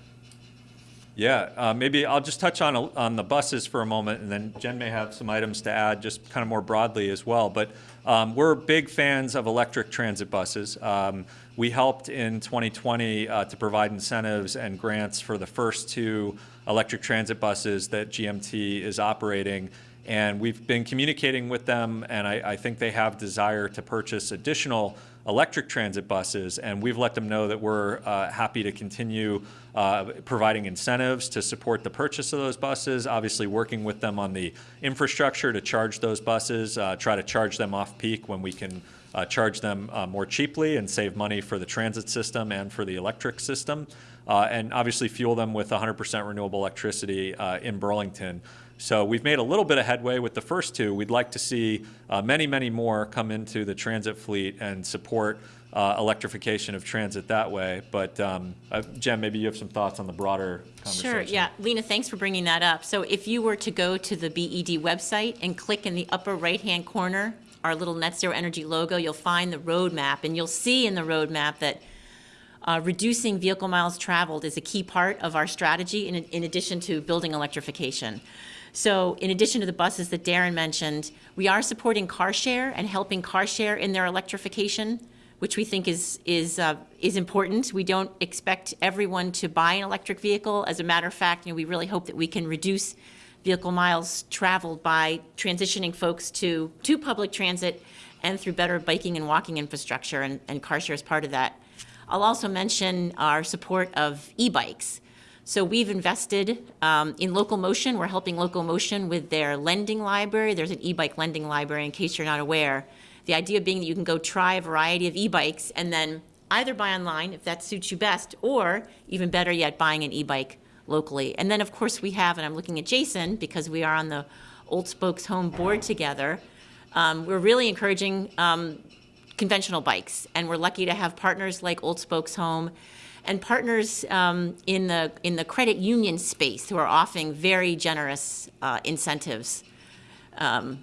Yeah, uh, maybe I'll just touch on, on the buses for a moment, and then Jen may have some items to add just kind of more broadly as well. But um, we're big fans of electric transit buses. Um, we helped in 2020 uh, to provide incentives and grants for the first two electric transit buses that GMT is operating. And we've been communicating with them, and I, I think they have desire to purchase additional electric transit buses, and we've let them know that we're uh, happy to continue uh, providing incentives to support the purchase of those buses, obviously working with them on the infrastructure to charge those buses, uh, try to charge them off peak when we can uh, charge them uh, more cheaply and save money for the transit system and for the electric system, uh, and obviously fuel them with 100% renewable electricity in Burlington. So we've made a little bit of headway with the first two. We'd like to see uh, many, many more come into the transit fleet and support uh, electrification of transit that way. But um, uh, Jen, maybe you have some thoughts on the broader conversation. Sure, yeah. Lena, thanks for bringing that up. So if you were to go to the BED website and click in the upper right-hand corner, our little net zero energy logo, you'll find the roadmap, and you'll see in the roadmap that uh, reducing vehicle miles traveled is a key part of our strategy in, in addition to building electrification. So in addition to the buses that Darren mentioned, we are supporting car share and helping car share in their electrification, which we think is, is, uh, is important. We don't expect everyone to buy an electric vehicle. As a matter of fact, you know, we really hope that we can reduce vehicle miles traveled by transitioning folks to, to public transit and through better biking and walking infrastructure, and, and CarShare is part of that. I'll also mention our support of e-bikes. So we've invested um, in Local Motion. We're helping Local Motion with their lending library. There's an e-bike lending library in case you're not aware. The idea being that you can go try a variety of e-bikes and then either buy online if that suits you best, or even better yet, buying an e-bike locally. And then of course we have, and I'm looking at Jason because we are on the Old Spokes Home board together, um, we're really encouraging um, conventional bikes. And we're lucky to have partners like Old Spokes Home and partners um, in the in the credit union space who are offering very generous uh, incentives um,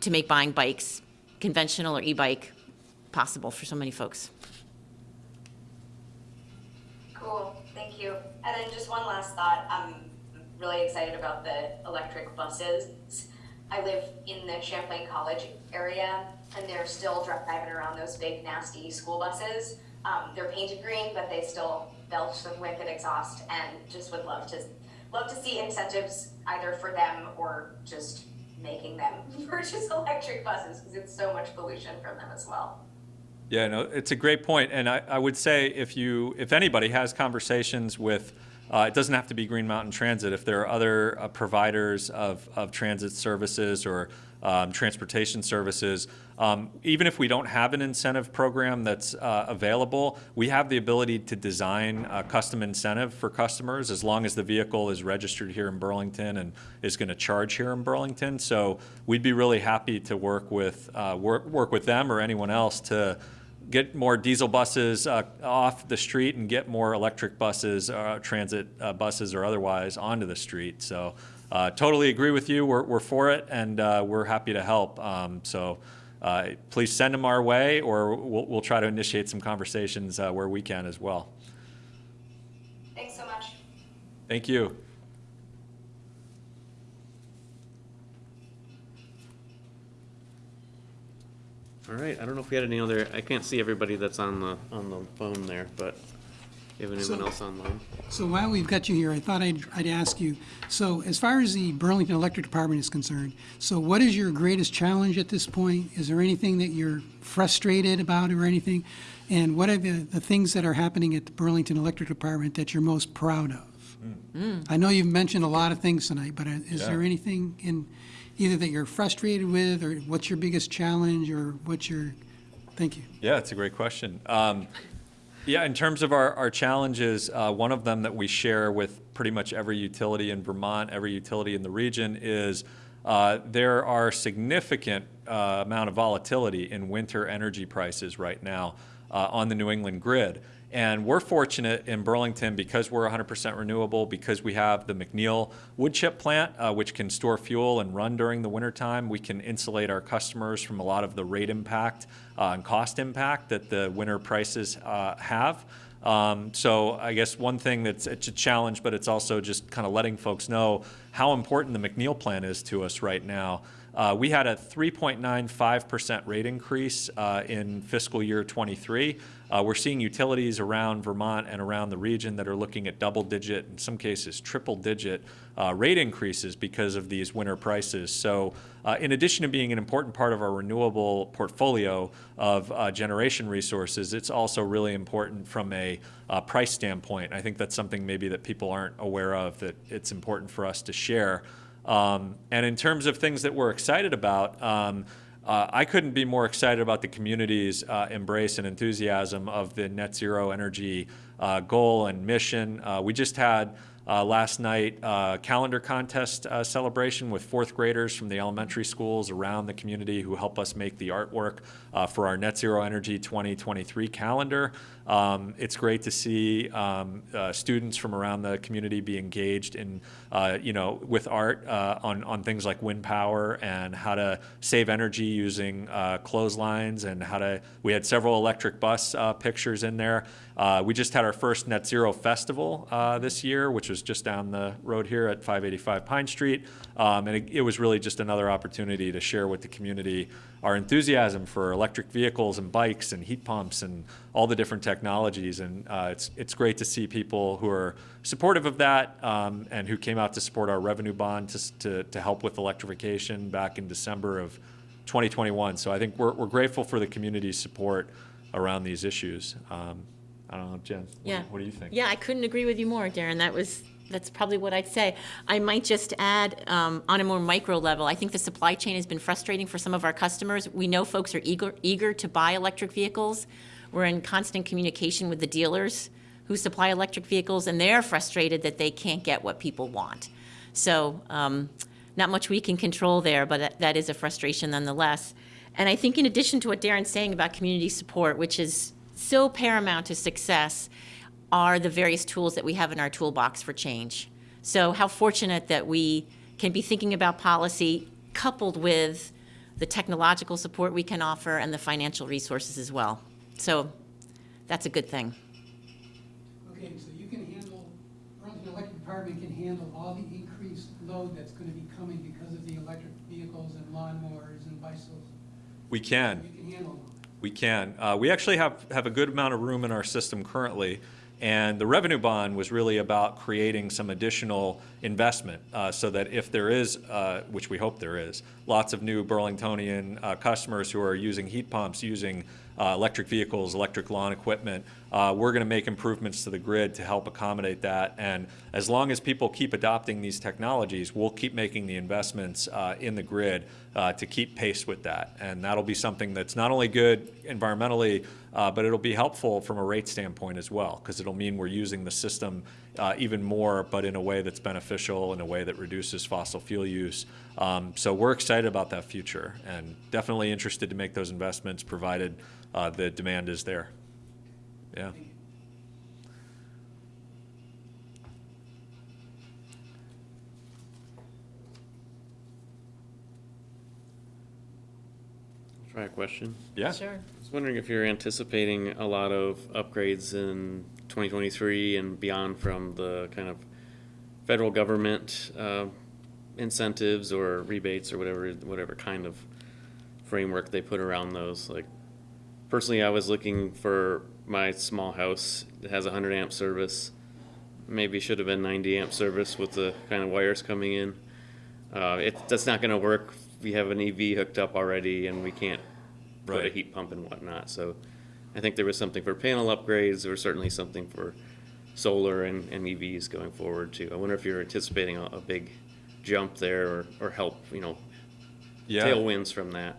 to make buying bikes, conventional or e-bike, possible for so many folks. Cool, thank you. And then just one last thought, I'm really excited about the electric buses. I live in the Champlain College area, and they're still driving around those big nasty school buses. Um, they're painted green, but they still belch some wicked exhaust, and just would love to, love to see incentives either for them or just making them purchase electric buses, because it's so much pollution from them as well. Yeah, no, it's a great point, and I, I would say if you, if anybody has conversations with, uh, it doesn't have to be Green Mountain Transit. If there are other uh, providers of, of transit services or um, transportation services, um, even if we don't have an incentive program that's uh, available, we have the ability to design a custom incentive for customers as long as the vehicle is registered here in Burlington and is going to charge here in Burlington. So we'd be really happy to work with uh, work work with them or anyone else to get more diesel buses uh, off the street and get more electric buses, uh, transit uh, buses or otherwise onto the street. So uh, totally agree with you. We're, we're for it and uh, we're happy to help. Um, so uh, please send them our way or we'll, we'll try to initiate some conversations uh, where we can as well. Thanks so much. Thank you. All right, I don't know if we had any other, I can't see everybody that's on the, on the phone there, but you have anyone So- else online? So while we've got you here, I thought I'd, I'd ask you, so as far as the Burlington Electric Department is concerned, so what is your greatest challenge at this point? Is there anything that you're frustrated about or anything? And what are the, the things that are happening at the Burlington Electric Department that you're most proud of? I know you've mentioned a lot of things tonight, but uh, is Yeah. there anything in, either that you're frustrated with, or what's your biggest challenge, or what's your, thank you. Yeah, it's a great question. Um, yeah, in terms of our, our challenges, uh, one of them that we share with pretty much every utility in Vermont, every utility in the region is uh, there are significant uh, amount of volatility in winter energy prices right now uh, on the New England grid. And we're fortunate in Burlington because we're 100% renewable, because we have the McNeil wood chip plant, uh, which can store fuel and run during the wintertime. We can insulate our customers from a lot of the rate impact uh, and cost impact that the winter prices uh, have. Um, so I guess one thing that's it's a challenge, but it's also just kind of letting folks know how important the McNeil plant is to us right now. Uh, we had a 3.95% rate increase uh, in fiscal year 23. Uh, we're seeing utilities around Vermont and around the region that are looking at double digit, in some cases triple digit uh, rate increases because of these winter prices. So uh, in addition to being an important part of our renewable portfolio of uh, generation resources, it's also really important from a price standpoint. I think that's something maybe that people aren't aware of that it's important for us to share. Um, and in terms of things that we're excited about, um, uh, I couldn't be more excited about the community's uh, embrace and enthusiasm of the net zero energy uh, goal and mission. Uh, we just had uh, last night uh, calendar contest celebration with fourth graders from the elementary schools around the community who help us make the artwork uh, for our net zero energy 2023 calendar. Um, it's great to see um, uh, students from around the community be engaged in, uh, you know, with art uh, on, on things like wind power and how to save energy using uh, clotheslines and how to, we had several electric bus uh, pictures in there. We just had our first Net Zero Festival this year, which was just down the road here at 585 Pine Street. Um, and it, it was really just another opportunity to share with the community our enthusiasm for electric vehicles and bikes and heat pumps and all the different technologies. And uh, it's, it's great to see people who are supportive of that um, and who came out to support our revenue bond to, to, to help with electrification back in December of 2021. So I think we're, we're grateful for the community's support around these issues. Um, I don't know, Jen, what, Yeah. what do you think? Yeah, I couldn't agree with you more, Darren. That was, that's probably what I'd say. I might just add, um, on a more micro level, I think the supply chain has been frustrating for some of our customers. We know folks are eager, eager to buy electric vehicles. We're in constant communication with the dealers who supply electric vehicles, and they're frustrated that they can't get what people want. So, um, not much we can control there, but that- that is a frustration nonetheless. And I think in addition to what Darren's saying about community support, which is so paramount to success, are the various tools that we have in our toolbox for change. So how fortunate that we can be thinking about policy coupled with the technological support we can offer and the financial resources as well. So that's a good thing. Okay, Okay, so you can handle, Burlington Electric Department can handle all the increased load that's gonna be coming because of the electric vehicles and lawnmowers and bicycles. We can. You can handle them. We can. Uh, we actually have, have a good amount of room in our system currently. And the revenue bond was really about creating some additional investment uh, so that if there is, uh, which we hope there is, lots of new Burlingtonian uh, customers who are using heat pumps, using uh, electric vehicles, electric lawn equipment, uh, we're going to make improvements to the grid to help accommodate that. And as long as people keep adopting these technologies, we'll keep making the investments uh, in the grid to keep pace with that. And that'll be something that's not only good environmentally, uh, but it'll be helpful from a rate standpoint as well, because it'll mean we're using the system uh, even more, but in a way that's beneficial, in a way that reduces fossil fuel use. Um, so we're excited about that future and definitely interested to make those investments provided uh, the demand is there. Yeah. Try a question. Yeah. Sure. I was wondering if you're anticipating a lot of upgrades in 2023 and beyond from the kind of federal government uh, incentives or rebates or whatever, whatever kind of framework they put around those. Like, personally, I was looking for my small house that has a 100 amp service. Maybe should have been 90 amp service with the kind of wires coming in. Uh, it, that's not gonna work. We have an EV hooked up already and we can't put a Right. heat pump and whatnot, so I think there was something for panel upgrades, was certainly something for solar and, and EVs going forward too. I wonder if you're anticipating a, a big jump there or, or help, you know, Yeah. tailwinds from that.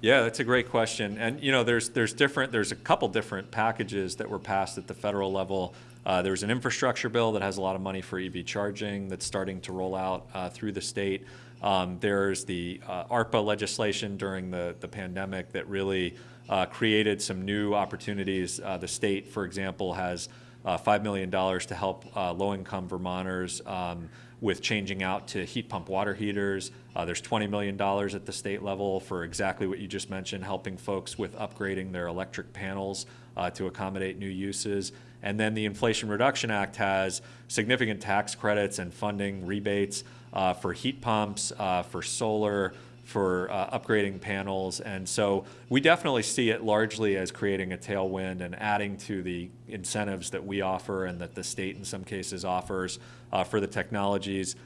Yeah, that's a great question. And, you know, there's, there's different, there's a couple different packages that were passed at the federal level. Uh, there's an infrastructure bill that has a lot of money for EV charging that's starting to roll out uh, through the state. Um, there's the uh, ARPA legislation during the, the pandemic that really uh, created some new opportunities. Uh, the state, for example, has uh, $5 million to help uh, low-income Vermonters um, with changing out to heat pump water heaters. Uh, there's $20 million at the state level for exactly what you just mentioned, helping folks with upgrading their electric panels to accommodate new uses. And then the Inflation Reduction Act has significant tax credits and funding rebates uh, for heat pumps, uh, for solar, for uh, upgrading panels. And so we definitely see it largely as creating a tailwind and adding to the incentives that we offer and that the state in some cases offers uh, for the technologies.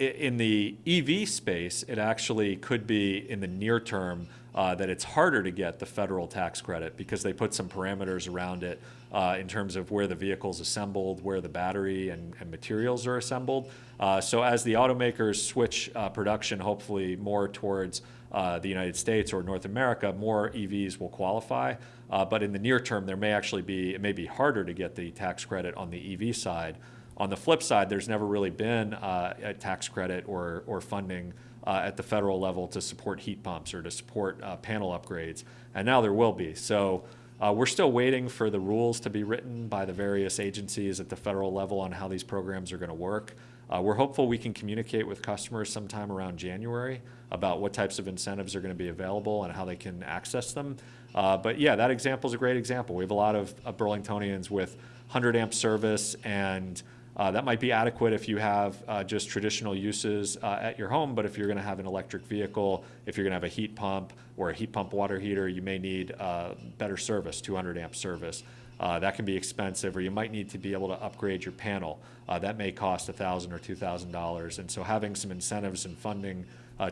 In the EV space, it actually could be in the near term uh, that it's harder to get the federal tax credit because they put some parameters around it uh, in terms of where the vehicle's assembled, where the battery and, and materials are assembled. Uh, so as the automakers switch uh, production hopefully more towards uh, the United States or North America, more EVs will qualify. Uh, but in the near term, there may actually be, it may be harder to get the tax credit on the EV side. On the flip side, there's never really been a tax credit or, or funding uh, at the federal level to support heat pumps or to support uh, panel upgrades, and now there will be. So uh, we're still waiting for the rules to be written by the various agencies at the federal level on how these programs are going to work. Uh, we're hopeful we can communicate with customers sometime around January about what types of incentives are going to be available and how they can access them. Uh, but yeah, that example is a great example. We have a lot of, of Burlingtonians with 100 amp service and uh, that might be adequate if you have uh, just traditional uses uh, at your home, but if you're going to have an electric vehicle, if you're going to have a heat pump or a heat pump water heater, you may need uh, better service, 200 amp service. Uh, that can be expensive, or you might need to be able to upgrade your panel. Uh, that may cost 1,000 or $2,000. And so having some incentives and funding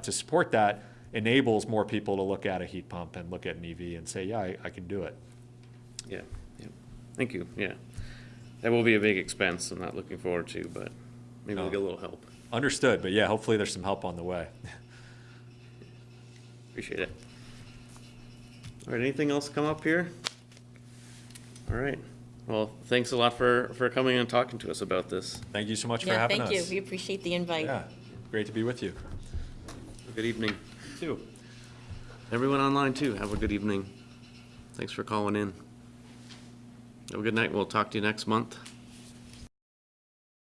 to support that enables more people to look at a heat pump and look at an EV and say, yeah, I, I can do it. Yeah, yeah. Thank you, yeah. That will be a big expense I'm not looking forward to, but maybe we'll get a little help. Understood, but yeah, hopefully there's some help on the way. Appreciate it. All right, anything else come up here? All right, well, thanks a lot for, for coming and talking to us about this. Thank you so much for Yeah, having thank us. you. We appreciate the invite. Yeah, great to be with you. Good evening. Too. Everyone online too, have a good evening. Thanks for calling in. Have a good night, we'll talk to you next month.